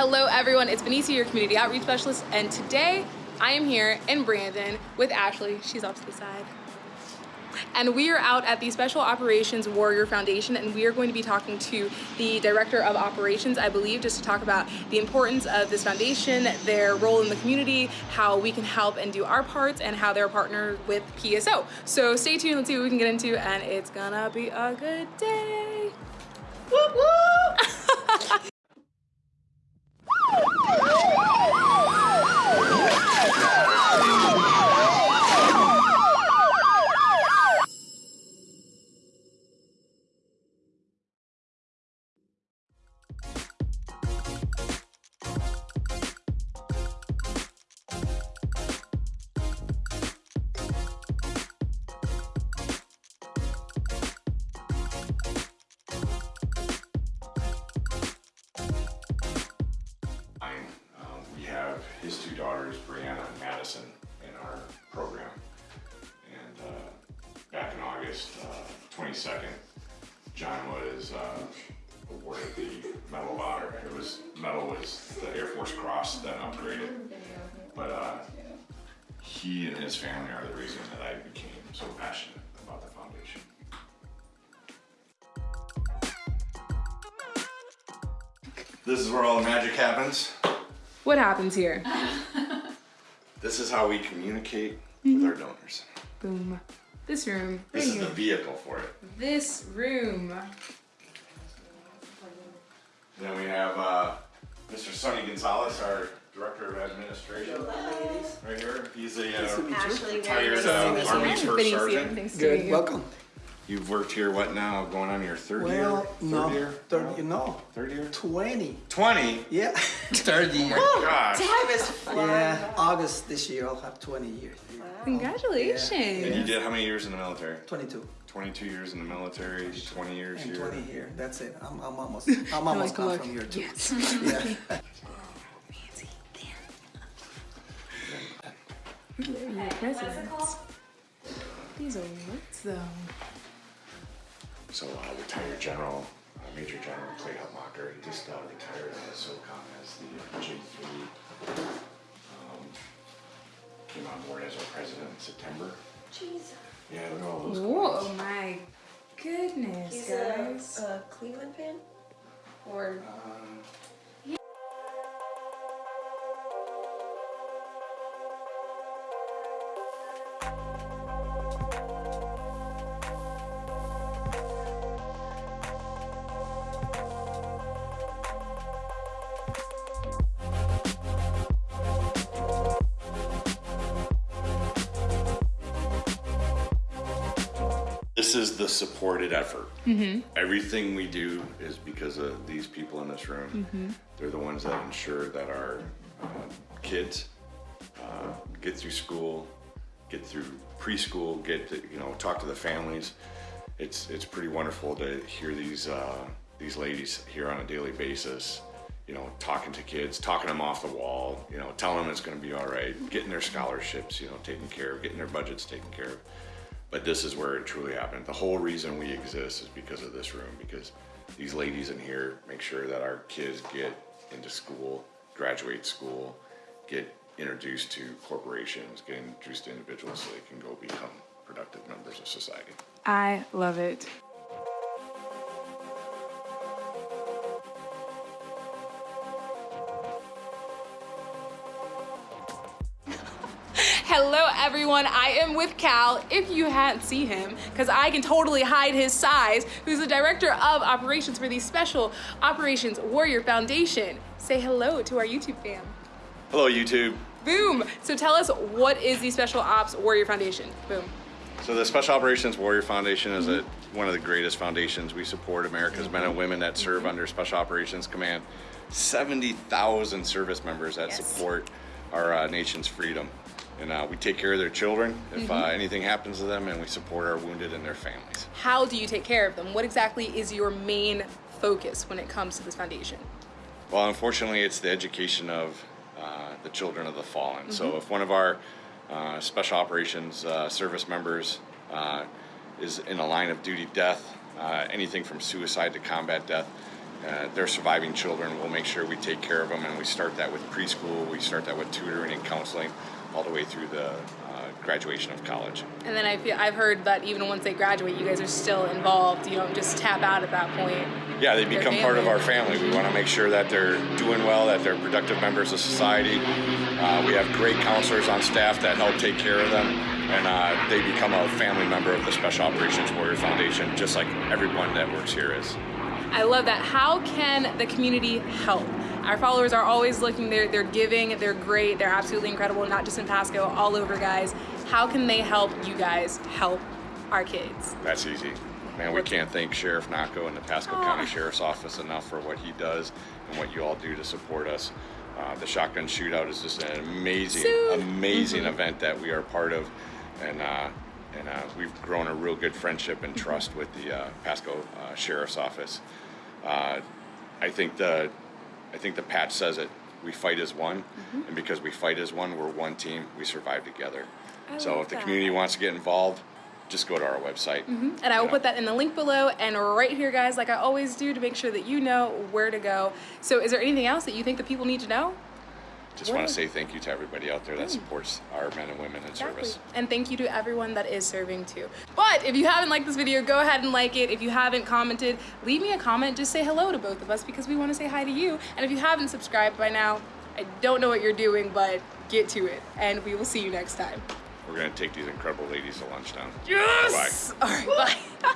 Hello everyone, it's Benicia, your community outreach specialist, and today I am here in Brandon with Ashley. She's off to the side. And we are out at the Special Operations Warrior Foundation and we are going to be talking to the Director of Operations, I believe, just to talk about the importance of this foundation, their role in the community, how we can help and do our parts, and how they're partnered with PSO. So stay tuned, let's see what we can get into, and it's gonna be a good day. Woo woo! his two daughters, Brianna and Madison, in our program. And uh, back in August uh, 22nd, John was uh, awarded the Medal of Honor. It was medal was the Air Force Cross, then upgraded. But uh, he and his family are the reason that I became so passionate about the foundation. This is where all the magic happens. What happens here? This is how we communicate with our donors. Boom. This room. This right is the vehicle for it. This room. Then we have uh, Mr. Sonny Gonzalez, our Director of Administration. Right here. He's a uh, retired uh, Army First Sergeant. Thanks to Good, you. welcome. You've worked here, what now, going on your third year? Well, Third no, year? third, no, Third year? 20. 20? Yeah, third year. Oh gosh. Time is flying. Yeah, August this year I'll have 20 years. Congratulations. And you did how many years in the military? 22 22 years in the military, 20 years and here. 20 here. That's it. I'm, I'm almost, I'm almost come look, from here too. yes. Yeah. Your presidents. These are words though. So uh, retired General, uh, Major General Clay Hutmacher, he just uh, retired as SOCOM as the uh, J3. Um, came on board as our president in September. Jesus. Yeah, look at all those Whoa, coins. my goodness, He's a, guys. a Cleveland fan? Or Um, This is the supported effort. Everything we do is because of these people in this room. They're the ones that ensure that our uh, kids uh, get through school, get through preschool, get to, you know talk to the families. It's it's pretty wonderful to hear these uh, these ladies here on a daily basis. You know, talking to kids, talking them off the wall. You know, telling them it's going to be all right, getting their scholarships. You know, taken care of, getting their budgets taken care of. But this is where it truly happened. The whole reason we exist is because of this room, because these ladies in here make sure that our kids get into school, graduate school, get introduced to corporations, get introduced to individuals so they can go become productive members of society. I love it. Everyone, I am with Cal, if you hadn't seen him, because I can totally hide his size, who's the Director of Operations for the Special Operations Warrior Foundation. Say hello to our YouTube fam. Hello, YouTube. Boom! So tell us, what is the Special Ops Warrior Foundation? Boom. So the Special Operations Warrior Foundation is a, one of the greatest foundations. We support America's men and women that serve under Special Operations Command. 70,000 service members that Yes. support our uh, nation's freedom. And uh, we take care of their children if uh, anything happens to them, and we support our wounded and their families. How do you take care of them? What exactly is your main focus when it comes to this foundation? Well, unfortunately, it's the education of uh, the children of the fallen. So if one of our uh, special operations uh, service members uh, is in a line of duty death, uh, anything from suicide to combat death, uh, they're surviving children. We'll make sure we take care of them, and we start that with preschool. We start that with tutoring and counseling, all the way through the uh, graduation of college. And then I feel I've heard that even once they graduate, you guys are still involved. You don't just tap out at that point. Yeah, they become part of our family. We want to make sure that they're doing well, that they're productive members of society. Uh, we have great counselors on staff that help take care of them, and uh, they become a family member of the Special Operations Warrior Foundation, just like everyone that works here is. I love that. How can the community help? Our followers are always looking, they're, they're giving, they're great, they're absolutely incredible, not just in Pasco, all over, guys. How can they help you guys help our kids? That's easy. Man, we can't thank Sheriff Nocco and the Pasco Aw. County Sheriff's Office enough for what he does and what you all do to support us. Uh, the shotgun shootout is just an amazing, Soon. amazing event that we are part of, and uh, and uh, we've grown a real good friendship and trust with the uh, Pasco uh, Sheriff's Office. Uh, I think the I think the patch says it. We fight as one, mm-hmm. and because we fight as one, we're one team. We survive together. I so if the that. community wants to get involved, just go to our website. Mm-hmm. And I will you put that in the link below and right here, guys, like I always do, to make sure that you know where to go. So, is there anything else that you think the people need to know? Just want to say thank you to everybody out there that supports our men and women in service. And thank you to everyone that is serving too. But if you haven't liked this video, go ahead and like it. If you haven't commented, leave me a comment. Just say hello to both of us because we want to say hi to you. And if you haven't subscribed by now, I don't know what you're doing, but get to it. And we will see you next time. We're going to take these incredible ladies to lunch now. Yes! Bye. All right, bye.